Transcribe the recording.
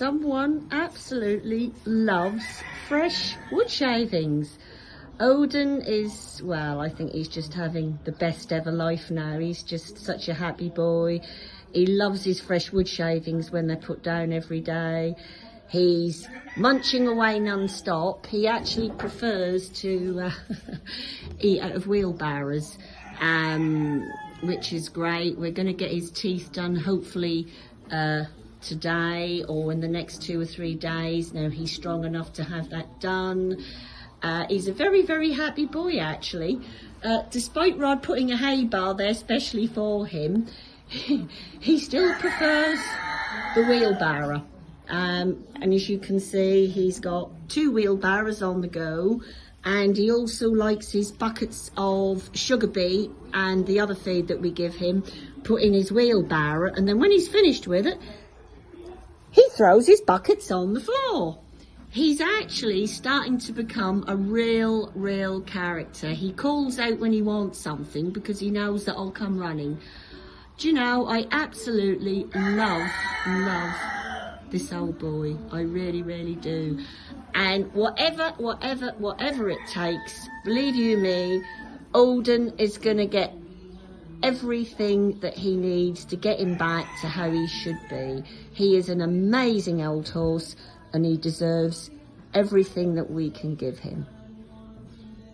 someone absolutely loves fresh wood shavings. Odin is, well, I think he's just having the best ever life now. He's just such a happy boy. He loves his fresh wood shavings when they're put down every day. He's munching away non-stop. He actually prefers to uh, eat out of wheelbarrows, um, which is great. We're going to get his teeth done hopefully uh, today or in the next two or three days. Now he's strong enough to have that done. Uh, he's a very, very happy boy actually. Uh, despite Rod putting a hay bar there specially for him, he still prefers the wheelbarrow. Um, and as you can see, he's got two wheelbarrows on the go and he also likes his buckets of sugar beet and the other feed that we give him put in his wheelbarrow and then when he's finished with it throws his buckets on the floor. He's actually starting to become a real real character. He calls out when he wants something because he knows that I'll come running. Do you know I absolutely love love this old boy. I really really do. And whatever whatever whatever it takes believe you me Alden is gonna get everything that he needs to get him back to how he should be. He is an amazing old horse and he deserves everything that we can give him